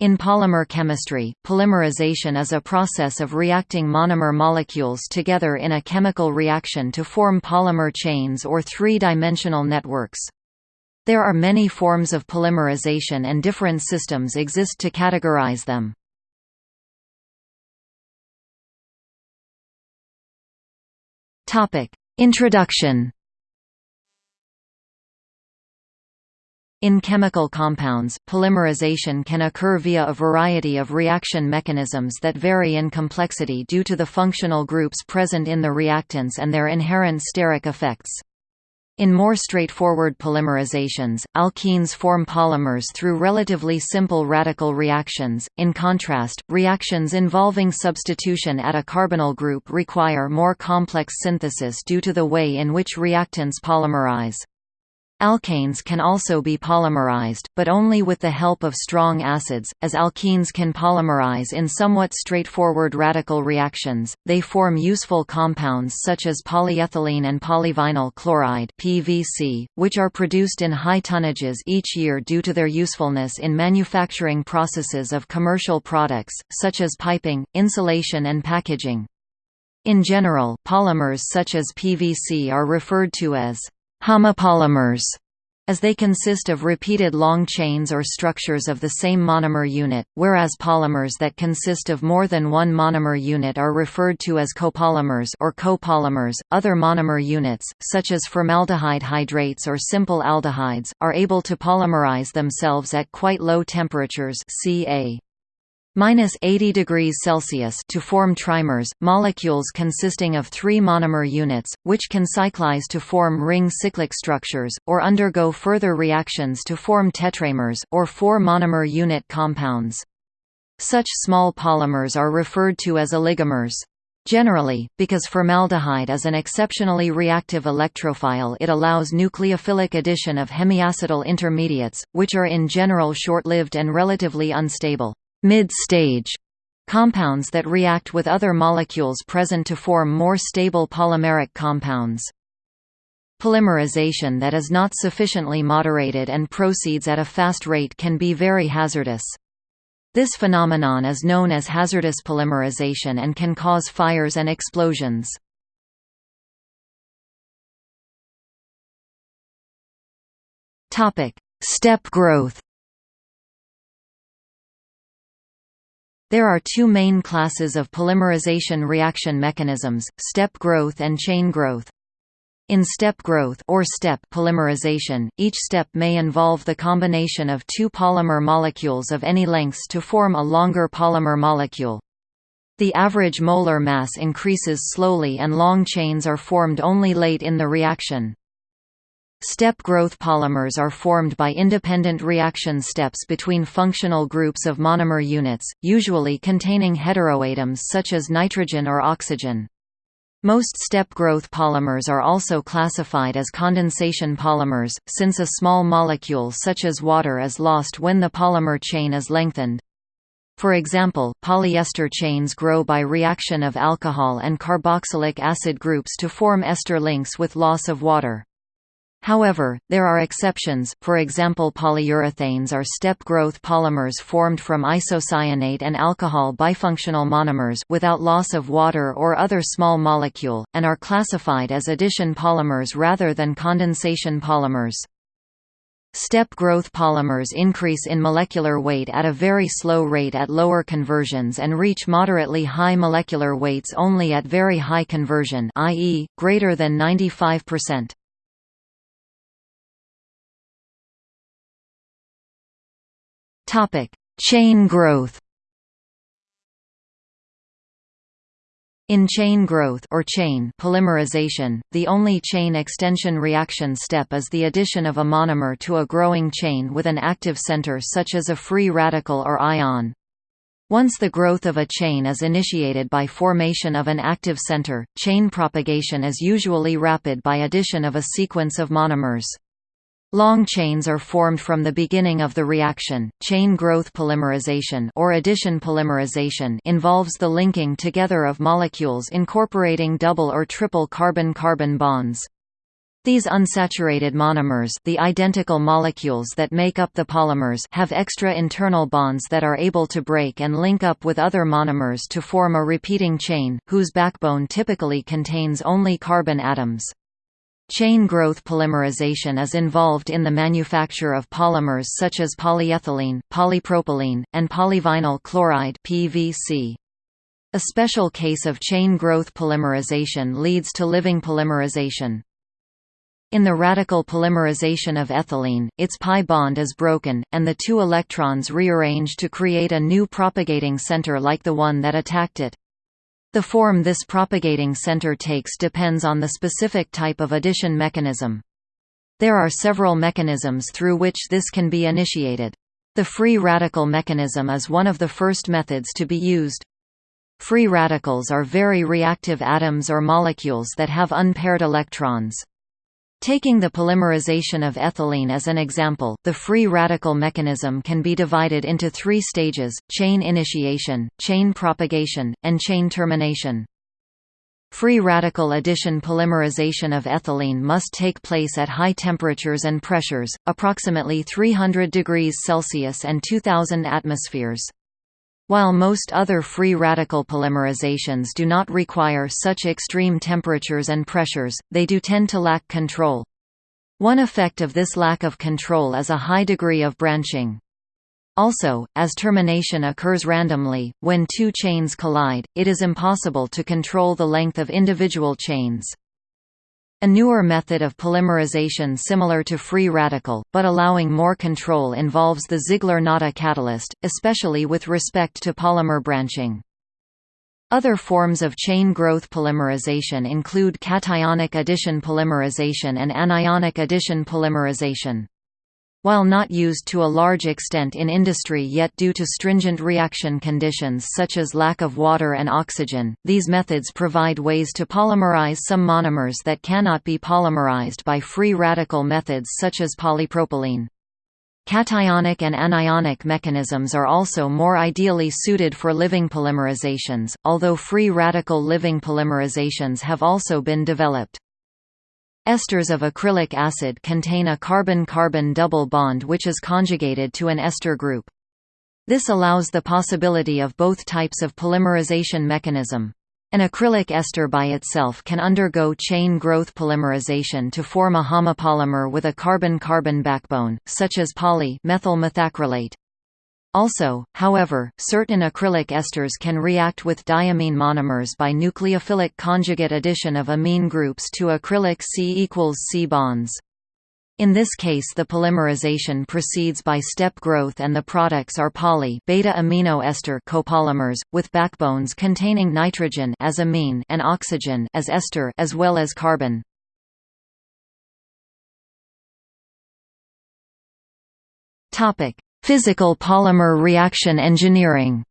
In polymer chemistry, polymerization is a process of reacting monomer molecules together in a chemical reaction to form polymer chains or three-dimensional networks. There are many forms of polymerization and different systems exist to categorize them. Introduction In chemical compounds, polymerization can occur via a variety of reaction mechanisms that vary in complexity due to the functional groups present in the reactants and their inherent steric effects. In more straightforward polymerizations, alkenes form polymers through relatively simple radical reactions. In contrast, reactions involving substitution at a carbonyl group require more complex synthesis due to the way in which reactants polymerize. Alkanes can also be polymerized, but only with the help of strong acids, as alkenes can polymerize in somewhat straightforward radical reactions. They form useful compounds such as polyethylene and polyvinyl chloride (PVC), which are produced in high tonnages each year due to their usefulness in manufacturing processes of commercial products such as piping, insulation and packaging. In general, polymers such as PVC are referred to as homopolymers as they consist of repeated long chains or structures of the same monomer unit, whereas polymers that consist of more than one monomer unit are referred to as copolymers or copolymers. Other monomer units, such as formaldehyde hydrates or simple aldehydes, are able to polymerize themselves at quite low temperatures, ca minus 80 degrees Celsius to form trimers, molecules consisting of three monomer units, which can cyclize to form ring cyclic structures, or undergo further reactions to form tetramers, or four monomer unit compounds. Such small polymers are referred to as oligomers. Generally, because formaldehyde is an exceptionally reactive electrophile it allows nucleophilic addition of hemiacetal intermediates, which are in general short-lived and relatively unstable mid-stage compounds that react with other molecules present to form more stable polymeric compounds. Polymerization that is not sufficiently moderated and proceeds at a fast rate can be very hazardous. This phenomenon is known as hazardous polymerization and can cause fires and explosions. Step growth There are two main classes of polymerization reaction mechanisms, step growth and chain growth. In step growth or step polymerization, each step may involve the combination of two polymer molecules of any lengths to form a longer polymer molecule. The average molar mass increases slowly and long chains are formed only late in the reaction. Step growth polymers are formed by independent reaction steps between functional groups of monomer units, usually containing heteroatoms such as nitrogen or oxygen. Most step growth polymers are also classified as condensation polymers, since a small molecule such as water is lost when the polymer chain is lengthened. For example, polyester chains grow by reaction of alcohol and carboxylic acid groups to form ester links with loss of water. However, there are exceptions, for example polyurethanes are step-growth polymers formed from isocyanate and alcohol bifunctional monomers without loss of water or other small molecule, and are classified as addition polymers rather than condensation polymers. Step-growth polymers increase in molecular weight at a very slow rate at lower conversions and reach moderately high molecular weights only at very high conversion i.e., greater than 95%. Topic: Chain growth. In chain growth or chain polymerization, the only chain extension reaction step is the addition of a monomer to a growing chain with an active center such as a free radical or ion. Once the growth of a chain is initiated by formation of an active center, chain propagation is usually rapid by addition of a sequence of monomers. Long chains are formed from the beginning of the reaction. Chain growth polymerization or addition polymerization involves the linking together of molecules incorporating double or triple carbon-carbon bonds. These unsaturated monomers the identical molecules that make up the polymers have extra internal bonds that are able to break and link up with other monomers to form a repeating chain, whose backbone typically contains only carbon atoms. Chain growth polymerization is involved in the manufacture of polymers such as polyethylene, polypropylene, and polyvinyl chloride PVC. A special case of chain growth polymerization leads to living polymerization. In the radical polymerization of ethylene, its pi bond is broken, and the two electrons rearrange to create a new propagating center like the one that attacked it. The form this propagating center takes depends on the specific type of addition mechanism. There are several mechanisms through which this can be initiated. The free radical mechanism is one of the first methods to be used. Free radicals are very reactive atoms or molecules that have unpaired electrons. Taking the polymerization of ethylene as an example, the free radical mechanism can be divided into three stages, chain initiation, chain propagation, and chain termination. Free radical addition polymerization of ethylene must take place at high temperatures and pressures, approximately 300 degrees Celsius and 2000 atmospheres. While most other free radical polymerizations do not require such extreme temperatures and pressures, they do tend to lack control. One effect of this lack of control is a high degree of branching. Also, as termination occurs randomly, when two chains collide, it is impossible to control the length of individual chains. A newer method of polymerization similar to free radical, but allowing more control involves the Ziegler-Natta catalyst, especially with respect to polymer branching. Other forms of chain growth polymerization include cationic addition polymerization and anionic addition polymerization. While not used to a large extent in industry yet due to stringent reaction conditions such as lack of water and oxygen, these methods provide ways to polymerize some monomers that cannot be polymerized by free radical methods such as polypropylene. Cationic and anionic mechanisms are also more ideally suited for living polymerizations, although free radical living polymerizations have also been developed. Esters of acrylic acid contain a carbon-carbon double bond which is conjugated to an ester group. This allows the possibility of both types of polymerization mechanism. An acrylic ester by itself can undergo chain growth polymerization to form a homopolymer with a carbon-carbon backbone, such as poly-methyl methacrylate. Also, however, certain acrylic esters can react with diamine monomers by nucleophilic conjugate addition of amine groups to acrylic C equals C bonds. In this case the polymerization proceeds by step growth and the products are poly beta amino ester copolymers, with backbones containing nitrogen as amine and oxygen as ester as well as carbon. Physical polymer reaction engineering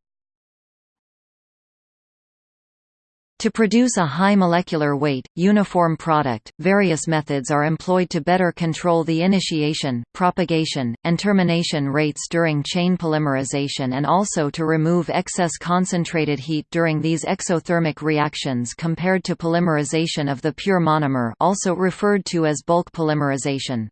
To produce a high molecular weight, uniform product, various methods are employed to better control the initiation, propagation, and termination rates during chain polymerization and also to remove excess concentrated heat during these exothermic reactions compared to polymerization of the pure monomer also referred to as bulk polymerization.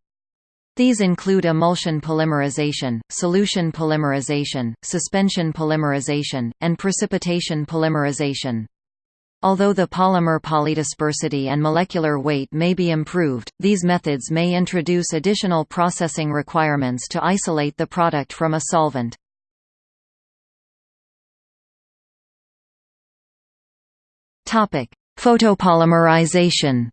These include emulsion polymerization, solution polymerization, suspension polymerization, and precipitation polymerization. Although the polymer polydispersity and molecular weight may be improved, these methods may introduce additional processing requirements to isolate the product from a solvent. Photopolymerization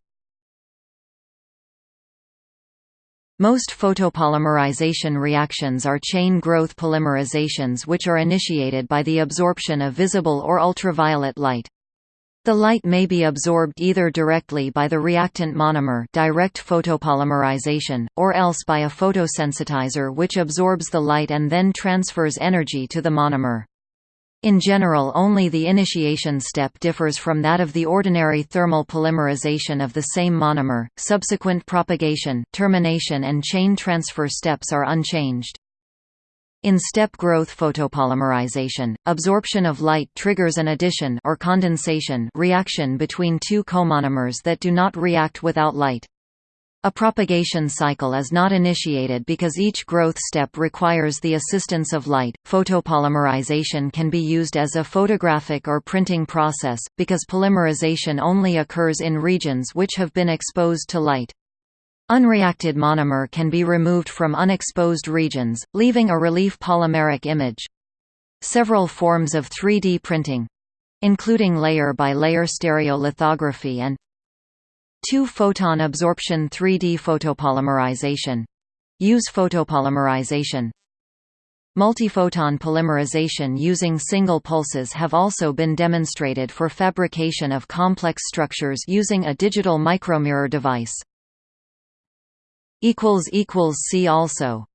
Most photopolymerization reactions are chain growth polymerizations which are initiated by the absorption of visible or ultraviolet light. The light may be absorbed either directly by the reactant monomer direct photopolymerization, or else by a photosensitizer which absorbs the light and then transfers energy to the monomer. In general only the initiation step differs from that of the ordinary thermal polymerization of the same monomer, subsequent propagation, termination and chain transfer steps are unchanged. In step growth photopolymerization, absorption of light triggers an addition or condensation reaction between two comonomers that do not react without light. A propagation cycle is not initiated because each growth step requires the assistance of light. Photopolymerization can be used as a photographic or printing process, because polymerization only occurs in regions which have been exposed to light. Unreacted monomer can be removed from unexposed regions, leaving a relief polymeric image. Several forms of 3D printing including layer-by-layer -layer stereolithography and Two-photon absorption 3D photopolymerization use photopolymerization Multiphoton polymerization using single pulses have also been demonstrated for fabrication of complex structures using a digital micromirror device. See also